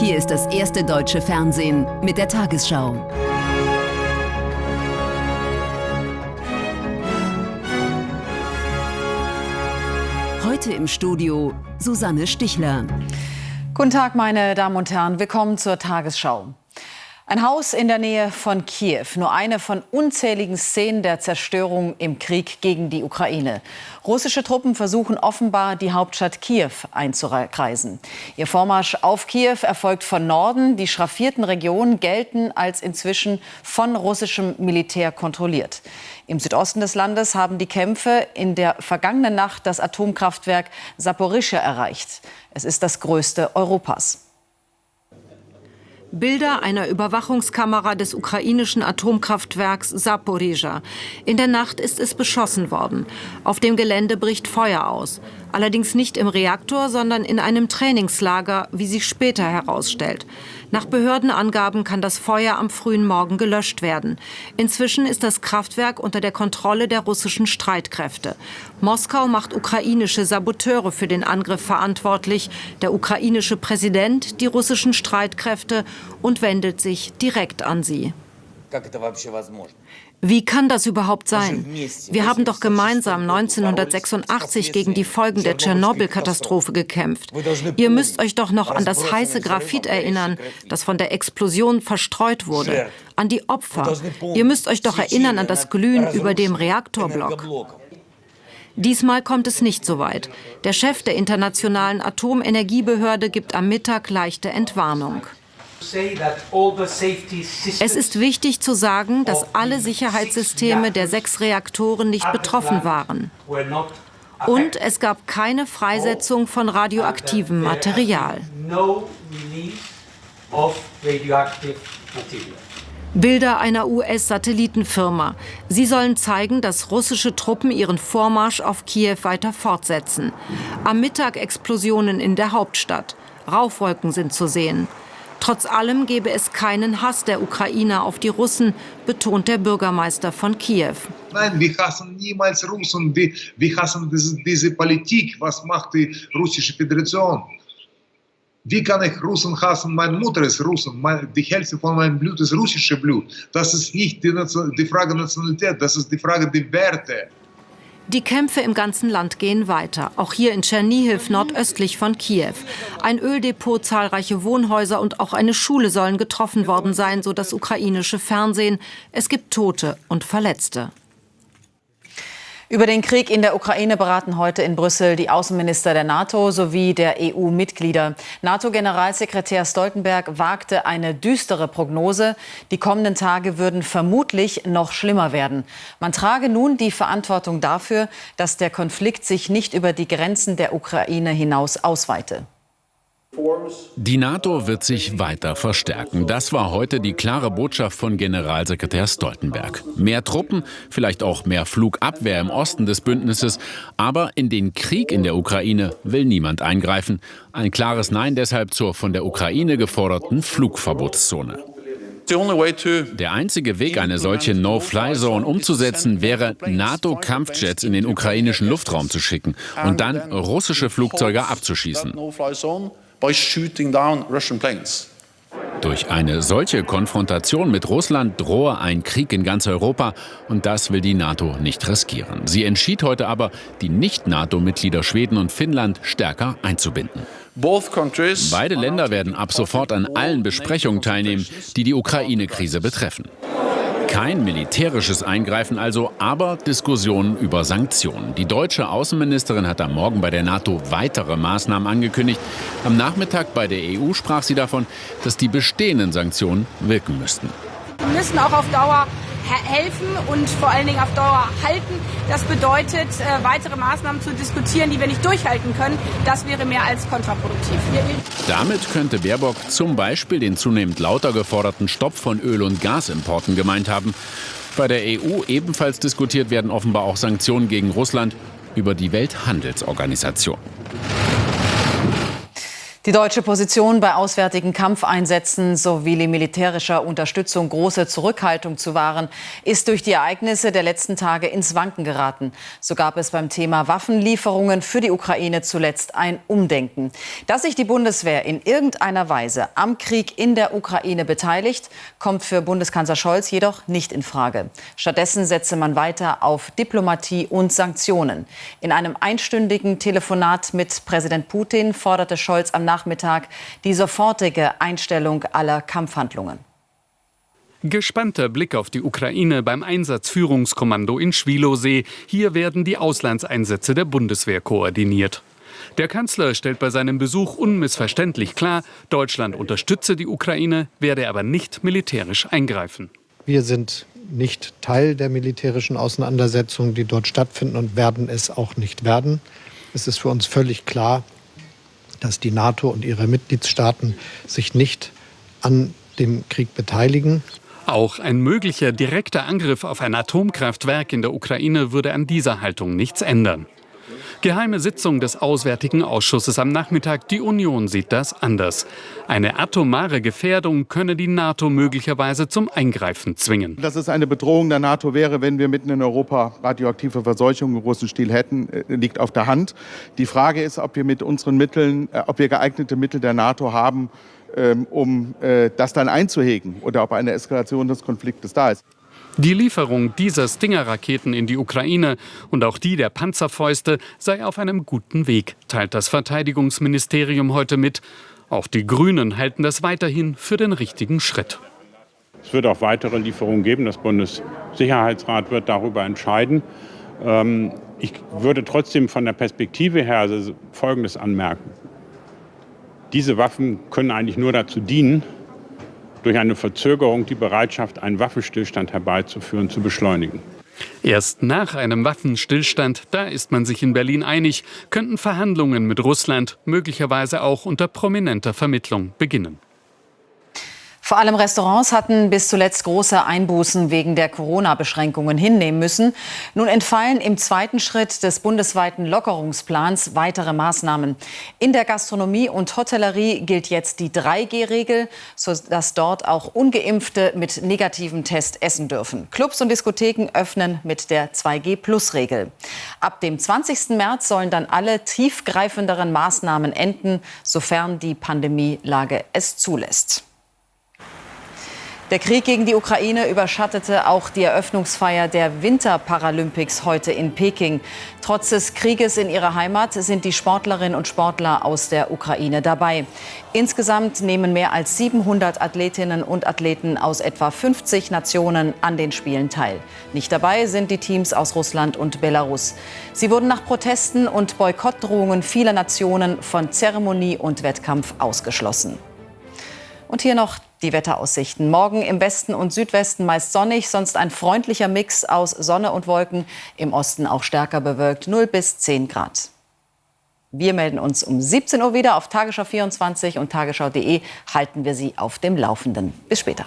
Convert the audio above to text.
Hier ist das erste deutsche Fernsehen mit der Tagesschau. Heute im Studio Susanne Stichler. Guten Tag, meine Damen und Herren. Willkommen zur Tagesschau. Ein Haus in der Nähe von Kiew, nur eine von unzähligen Szenen der Zerstörung im Krieg gegen die Ukraine. Russische Truppen versuchen offenbar, die Hauptstadt Kiew einzukreisen. Ihr Vormarsch auf Kiew erfolgt von Norden. Die schraffierten Regionen gelten als inzwischen von russischem Militär kontrolliert. Im Südosten des Landes haben die Kämpfe in der vergangenen Nacht das Atomkraftwerk Saporischschja erreicht. Es ist das größte Europas. Bilder einer Überwachungskamera des ukrainischen Atomkraftwerks Saporizhia. In der Nacht ist es beschossen worden. Auf dem Gelände bricht Feuer aus. Allerdings nicht im Reaktor, sondern in einem Trainingslager, wie sich später herausstellt. Nach Behördenangaben kann das Feuer am frühen Morgen gelöscht werden. Inzwischen ist das Kraftwerk unter der Kontrolle der russischen Streitkräfte. Moskau macht ukrainische Saboteure für den Angriff verantwortlich, der ukrainische Präsident die russischen Streitkräfte und wendet sich direkt an sie. Wie kann das überhaupt sein? Wir haben doch gemeinsam 1986 gegen die Folgen der Tschernobyl-Katastrophe gekämpft. Ihr müsst euch doch noch an das heiße Graphit erinnern, das von der Explosion verstreut wurde, an die Opfer. Ihr müsst euch doch erinnern an das Glühen über dem Reaktorblock. Diesmal kommt es nicht so weit. Der Chef der Internationalen Atomenergiebehörde gibt am Mittag leichte Entwarnung. Es ist wichtig zu sagen, dass alle Sicherheitssysteme der sechs Reaktoren nicht betroffen waren. Und es gab keine Freisetzung von radioaktivem Material. Bilder einer US-Satellitenfirma. Sie sollen zeigen, dass russische Truppen ihren Vormarsch auf Kiew weiter fortsetzen. Am Mittag Explosionen in der Hauptstadt. Rauchwolken sind zu sehen. Trotz allem gebe es keinen Hass der Ukrainer auf die Russen, betont der Bürgermeister von Kiew. Nein, wir hassen niemals Russen. Wir, wir hassen diese, diese Politik. Was macht die russische Föderation? Wie kann ich Russen hassen? Meine Mutter ist Russen. Die Hälfte von meinem Blut ist russisches Blut. Das ist nicht die, die Frage Nationalität, das ist die Frage der Werte. Die Kämpfe im ganzen Land gehen weiter, auch hier in Tschernihiv nordöstlich von Kiew. Ein Öldepot, zahlreiche Wohnhäuser und auch eine Schule sollen getroffen worden sein, so das ukrainische Fernsehen. Es gibt Tote und Verletzte. Über den Krieg in der Ukraine beraten heute in Brüssel die Außenminister der NATO sowie der EU-Mitglieder. NATO-Generalsekretär Stoltenberg wagte eine düstere Prognose. Die kommenden Tage würden vermutlich noch schlimmer werden. Man trage nun die Verantwortung dafür, dass der Konflikt sich nicht über die Grenzen der Ukraine hinaus ausweite. Die NATO wird sich weiter verstärken. Das war heute die klare Botschaft von Generalsekretär Stoltenberg. Mehr Truppen, vielleicht auch mehr Flugabwehr im Osten des Bündnisses, aber in den Krieg in der Ukraine will niemand eingreifen. Ein klares Nein deshalb zur von der Ukraine geforderten Flugverbotszone. Der einzige Weg, eine solche No-Fly-Zone umzusetzen, wäre, NATO-Kampfjets in den ukrainischen Luftraum zu schicken und dann russische Flugzeuge abzuschießen by shooting down Russian planes. Durch eine solche Konfrontation mit Russland drohe ein Krieg in ganz Europa und das will die NATO nicht riskieren. Sie entschied heute aber, die Nicht-NATO-Mitglieder Schweden und Finnland stärker einzubinden. Beide Länder werden ab sofort an allen Besprechungen teilnehmen, die die Ukraine-Krise betreffen. Kein militärisches Eingreifen also, aber Diskussionen über Sanktionen. Die deutsche Außenministerin hat am Morgen bei der NATO weitere Maßnahmen angekündigt. Am Nachmittag bei der EU sprach sie davon, dass die bestehenden Sanktionen wirken müssten. Wir müssen auch auf Dauer helfen und vor allen Dingen auf Dauer halten. Das bedeutet, äh, weitere Maßnahmen zu diskutieren, die wir nicht durchhalten können. Das wäre mehr als kontraproduktiv. Damit könnte Baerbock zum Beispiel den zunehmend lauter geforderten Stopp von Öl- und Gasimporten gemeint haben. Bei der EU ebenfalls diskutiert werden offenbar auch Sanktionen gegen Russland über die Welthandelsorganisation. Die deutsche Position bei auswärtigen Kampfeinsätzen sowie militärischer Unterstützung große Zurückhaltung zu wahren, ist durch die Ereignisse der letzten Tage ins Wanken geraten. So gab es beim Thema Waffenlieferungen für die Ukraine zuletzt ein Umdenken. Dass sich die Bundeswehr in irgendeiner Weise am Krieg in der Ukraine beteiligt, kommt für Bundeskanzler Scholz jedoch nicht in Frage. Stattdessen setze man weiter auf Diplomatie und Sanktionen. In einem einstündigen Telefonat mit Präsident Putin forderte Scholz am Nachmittag die sofortige Einstellung aller Kampfhandlungen. Gespannter Blick auf die Ukraine beim Einsatzführungskommando in Schwilosee. Hier werden die Auslandseinsätze der Bundeswehr koordiniert. Der Kanzler stellt bei seinem Besuch unmissverständlich klar, Deutschland unterstütze die Ukraine, werde aber nicht militärisch eingreifen. Wir sind nicht Teil der militärischen Auseinandersetzungen, die dort stattfinden und werden es auch nicht werden. Es ist für uns völlig klar, dass die NATO und ihre Mitgliedstaaten sich nicht an dem Krieg beteiligen. Auch ein möglicher direkter Angriff auf ein Atomkraftwerk in der Ukraine würde an dieser Haltung nichts ändern. Geheime Sitzung des Auswärtigen Ausschusses am Nachmittag. Die Union sieht das anders. Eine atomare Gefährdung könne die NATO möglicherweise zum Eingreifen zwingen. Dass es eine Bedrohung der NATO wäre, wenn wir mitten in Europa radioaktive Verseuchung im großen Stil hätten, äh, liegt auf der Hand. Die Frage ist, ob wir mit unseren Mitteln, äh, ob wir geeignete Mittel der NATO haben, ähm, um äh, das dann einzuhegen oder ob eine Eskalation des Konfliktes da ist. Die Lieferung dieser Stinger-Raketen in die Ukraine und auch die der Panzerfäuste sei auf einem guten Weg, teilt das Verteidigungsministerium heute mit. Auch die Grünen halten das weiterhin für den richtigen Schritt. Es wird auch weitere Lieferungen geben. Das Bundessicherheitsrat wird darüber entscheiden. Ähm, ich würde trotzdem von der Perspektive her Folgendes anmerken. Diese Waffen können eigentlich nur dazu dienen, durch eine Verzögerung die Bereitschaft, einen Waffenstillstand herbeizuführen, zu beschleunigen. Erst nach einem Waffenstillstand, da ist man sich in Berlin einig, könnten Verhandlungen mit Russland möglicherweise auch unter prominenter Vermittlung beginnen. Vor allem Restaurants hatten bis zuletzt große Einbußen wegen der Corona-Beschränkungen hinnehmen müssen. Nun entfallen im zweiten Schritt des bundesweiten Lockerungsplans weitere Maßnahmen. In der Gastronomie und Hotellerie gilt jetzt die 3G-Regel, sodass dort auch ungeimpfte mit negativem Test essen dürfen. Clubs und Diskotheken öffnen mit der 2G-Plus-Regel. Ab dem 20. März sollen dann alle tiefgreifenderen Maßnahmen enden, sofern die Pandemielage es zulässt. Der Krieg gegen die Ukraine überschattete auch die Eröffnungsfeier der Winterparalympics heute in Peking. Trotz des Krieges in ihrer Heimat sind die Sportlerinnen und Sportler aus der Ukraine dabei. Insgesamt nehmen mehr als 700 Athletinnen und Athleten aus etwa 50 Nationen an den Spielen teil. Nicht dabei sind die Teams aus Russland und Belarus. Sie wurden nach Protesten und Boykottdrohungen vieler Nationen von Zeremonie und Wettkampf ausgeschlossen. Und hier noch die Wetteraussichten. Morgen im Westen und Südwesten meist sonnig, sonst ein freundlicher Mix aus Sonne und Wolken. Im Osten auch stärker bewölkt, 0 bis 10 Grad. Wir melden uns um 17 Uhr wieder auf Tagesschau 24 und tagesschau.de halten wir Sie auf dem Laufenden. Bis später.